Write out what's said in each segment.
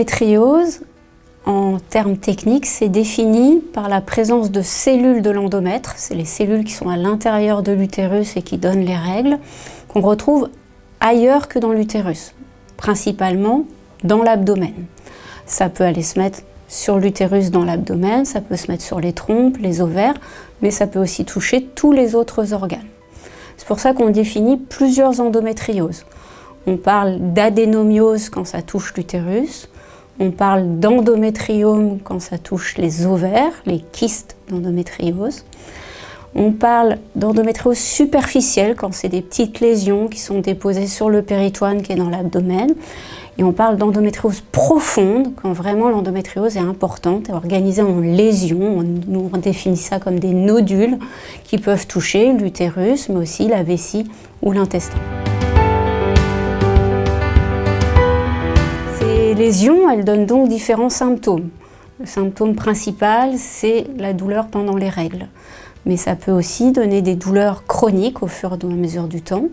L'endométriose, en termes techniques, c'est défini par la présence de cellules de l'endomètre, c'est les cellules qui sont à l'intérieur de l'utérus et qui donnent les règles, qu'on retrouve ailleurs que dans l'utérus, principalement dans l'abdomen. Ça peut aller se mettre sur l'utérus dans l'abdomen, ça peut se mettre sur les trompes, les ovaires, mais ça peut aussi toucher tous les autres organes. C'est pour ça qu'on définit plusieurs endométrioses. On parle d'adénomiose quand ça touche l'utérus, on parle d'endométriome quand ça touche les ovaires, les kystes d'endométriose. On parle d'endométriose superficielle quand c'est des petites lésions qui sont déposées sur le péritoine qui est dans l'abdomen. Et on parle d'endométriose profonde quand vraiment l'endométriose est importante et organisée en lésions. On, on définit ça comme des nodules qui peuvent toucher l'utérus, mais aussi la vessie ou l'intestin. Lésions, elles donnent donc différents symptômes. Le symptôme principal, c'est la douleur pendant les règles. Mais ça peut aussi donner des douleurs chroniques au fur et à mesure du temps.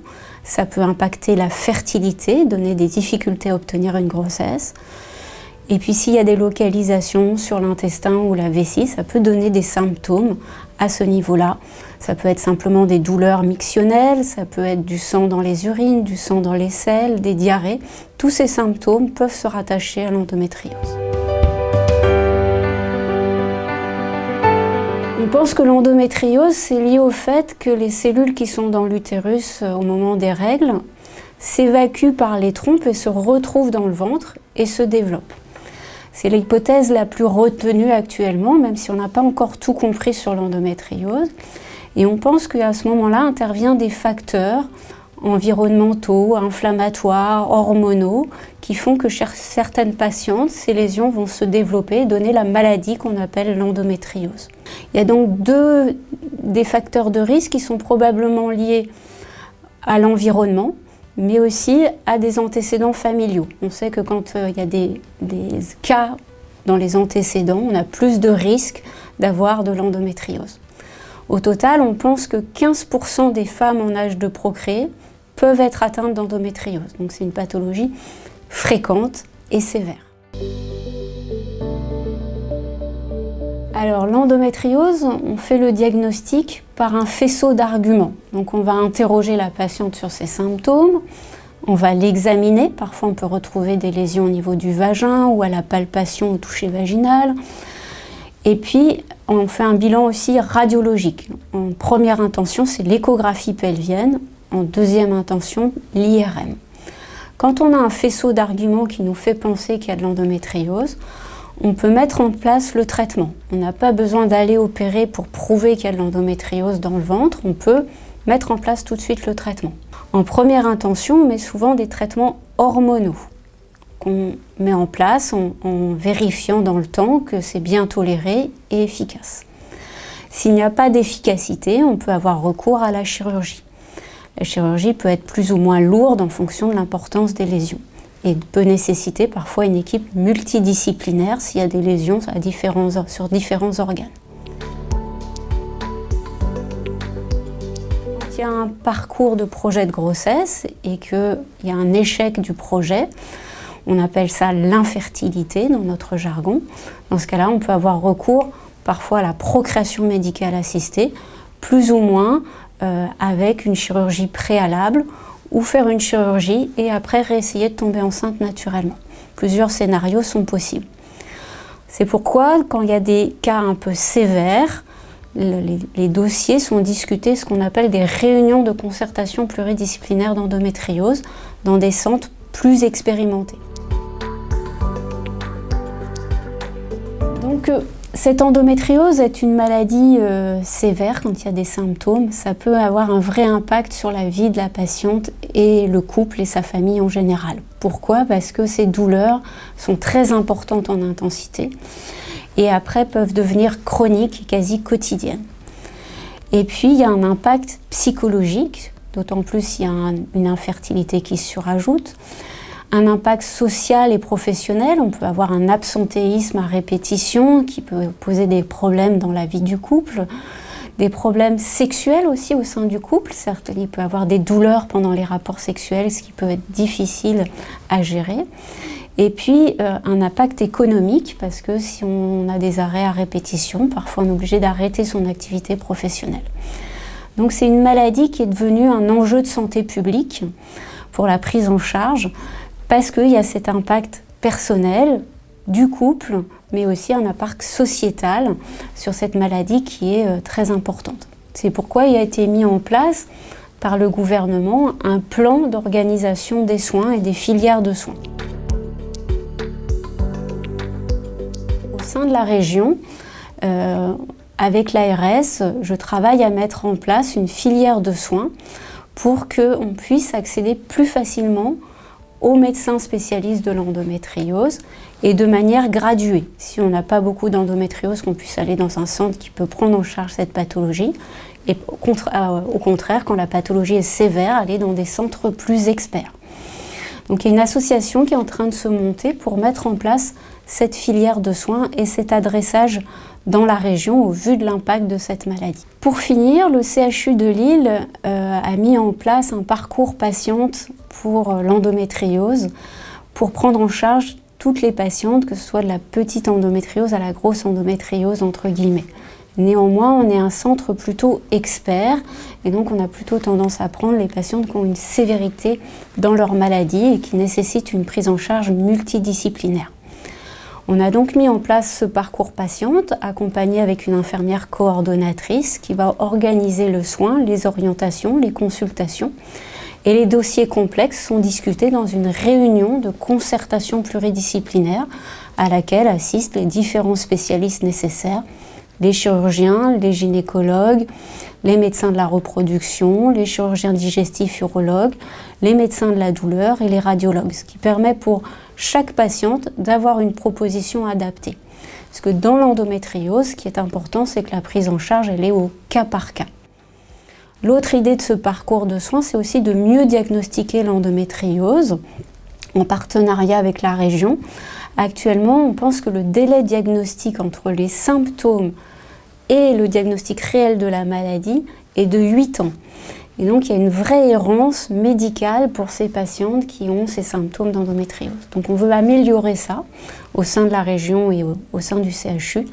Ça peut impacter la fertilité, donner des difficultés à obtenir une grossesse. Et puis s'il y a des localisations sur l'intestin ou la vessie, ça peut donner des symptômes à ce niveau-là. Ça peut être simplement des douleurs mictionnelles, ça peut être du sang dans les urines, du sang dans les selles, des diarrhées. Tous ces symptômes peuvent se rattacher à l'endométriose. On pense que l'endométriose, c'est lié au fait que les cellules qui sont dans l'utérus euh, au moment des règles s'évacuent par les trompes et se retrouvent dans le ventre et se développent. C'est l'hypothèse la plus retenue actuellement, même si on n'a pas encore tout compris sur l'endométriose. Et on pense qu'à ce moment-là interviennent des facteurs environnementaux, inflammatoires, hormonaux, qui font que chez certaines patientes, ces lésions vont se développer et donner la maladie qu'on appelle l'endométriose. Il y a donc deux des facteurs de risque qui sont probablement liés à l'environnement, mais aussi à des antécédents familiaux. On sait que quand euh, il y a des, cas dans les antécédents, on a plus de risques d'avoir de l'endométriose. Au total, on pense que 15% des femmes en âge de procréer peuvent être atteintes d'endométriose. Donc c'est une pathologie fréquente et sévère. Alors l'endométriose, on fait le diagnostic par un faisceau d'arguments. Donc on va interroger la patiente sur ses symptômes, on va l'examiner, parfois on peut retrouver des lésions au niveau du vagin ou à la palpation au toucher vaginal. Et puis on fait un bilan aussi radiologique. En première intention, c'est l'échographie pelvienne, en deuxième intention, l'IRM. Quand on a un faisceau d'arguments qui nous fait penser qu'il y a de l'endométriose, on peut mettre en place le traitement. On n'a pas besoin d'aller opérer pour prouver qu'il y a de l'endométriose dans le ventre, on peut mettre en place tout de suite le traitement. En première intention, on met souvent des traitements hormonaux qu'on met en place en, en, vérifiant dans le temps que c'est bien toléré et efficace. S'il n'y a pas d'efficacité, on peut avoir recours à la chirurgie. La chirurgie peut être plus ou moins lourde en fonction de l'importance des lésions et peut nécessiter parfois une équipe multidisciplinaire s'il y a des lésions sur différents organes. Il y a un parcours de projet de grossesse et qu'il y a un échec du projet, on appelle ça l'infertilité dans notre jargon. Dans ce cas-là, on peut avoir recours parfois à la procréation médicale assistée, plus ou moins euh, avec une chirurgie préalable ou faire une chirurgie et après réessayer de tomber enceinte naturellement. Plusieurs scénarios sont possibles. C'est pourquoi, quand il y a des cas un peu sévères, les, dossiers sont discutés, ce qu'on appelle des réunions de concertation pluridisciplinaire d'endométriose dans des centres plus expérimentés. Donc, euh, cette endométriose est une maladie euh, sévère quand il y a des symptômes. Ça peut avoir un vrai impact sur la vie de la patiente et le couple et sa famille en général. Pourquoi? Parce que ces douleurs sont très importantes en intensité et après peuvent devenir chroniques et quasi quotidiennes. Et puis il y a un impact psychologique, d'autant plus s'il y a une infertilité qui se surajoute un impact social et professionnel. On peut avoir un absentéisme à répétition qui peut poser des problèmes dans la vie du couple, des problèmes sexuels aussi au sein du couple. Certes, il peut avoir des douleurs pendant les rapports sexuels, ce qui peut être difficile à gérer. Et puis euh, un impact économique, parce que si on a des arrêts à répétition, parfois on est obligé d'arrêter son activité professionnelle. Donc c'est une maladie qui est devenue un enjeu de santé publique pour la prise en charge, parce qu'il y a cet impact personnel du couple, mais aussi un impact sociétal sur cette maladie qui est euh, très importante. C'est pourquoi il a été mis en place par le gouvernement un plan d'organisation des soins et des filières de soins. Au sein de la région, euh, avec l'ARS, je travaille à mettre en place une filière de soins pour qu'on puisse accéder plus facilement aux médecins spécialistes de l'endométriose et de manière graduée. Si on n'a pas beaucoup d'endométriose, qu'on puisse aller dans un centre qui peut prendre en charge cette pathologie. Et euh, au contraire, quand la pathologie est sévère, aller dans des centres plus experts. Donc il y a une association qui est en train de se monter pour mettre en place cette filière de soins et cet adressage dans la région au vu de l'impact de cette maladie. Pour finir, le CHU de Lille euh, a mis en place un parcours patiente pour euh, l'endométriose pour prendre en charge toutes les patientes, que ce soit de la petite endométriose à la grosse endométriose entre guillemets. Néanmoins, on est un centre plutôt expert et donc on a plutôt tendance à prendre les patientes qui ont une sévérité dans leur maladie et qui nécessitent une prise en charge multidisciplinaire. On a donc mis en place ce parcours patiente, accompagné avec une infirmière coordonnatrice qui va organiser le soin, les orientations, les consultations. Et les dossiers complexes sont discutés dans une réunion de concertation pluridisciplinaire à laquelle assistent les différents spécialistes nécessaires, les chirurgiens, les gynécologues, les médecins de la reproduction, les chirurgiens digestifs urologues, les médecins de la douleur et les radiologues, ce qui permet pour chaque patiente d'avoir une proposition adaptée. Parce que dans l'endométriose, ce qui est important, c'est que la prise en charge, elle est au cas par cas. L'autre idée de ce parcours de soins, c'est aussi de mieux diagnostiquer l'endométriose en partenariat avec la région. Actuellement, on pense que le délai diagnostique entre les symptômes et le diagnostic réel de la maladie est de 8 ans. Et donc, il y a une vraie errance médicale pour ces patientes qui ont ces symptômes d'endométriose. Donc, on veut améliorer ça au sein de la région et au, sein du CHU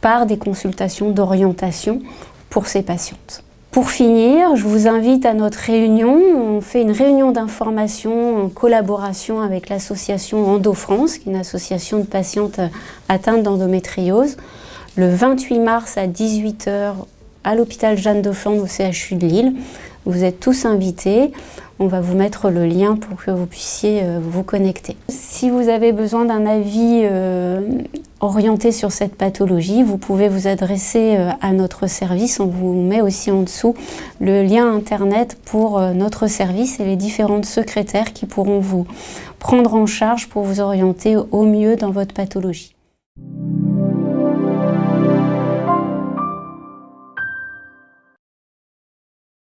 par des consultations d'orientation pour ces patientes. Pour finir, je vous invite à notre réunion. On fait une réunion d'information en collaboration avec l'association EndoFrance, qui est une association de patientes atteintes d'endométriose, le 28 mars à 18h à l'hôpital Jeanne de Flandre au CHU de Lille. Vous êtes tous invités. On va vous mettre le lien pour que vous puissiez euh, vous connecter. Si vous avez besoin d'un avis euh, orienté sur cette pathologie, vous pouvez vous adresser euh, à notre service. On vous met aussi en dessous le lien internet pour notre service et les différentes secrétaires qui pourront vous prendre en charge pour vous orienter au mieux dans votre pathologie.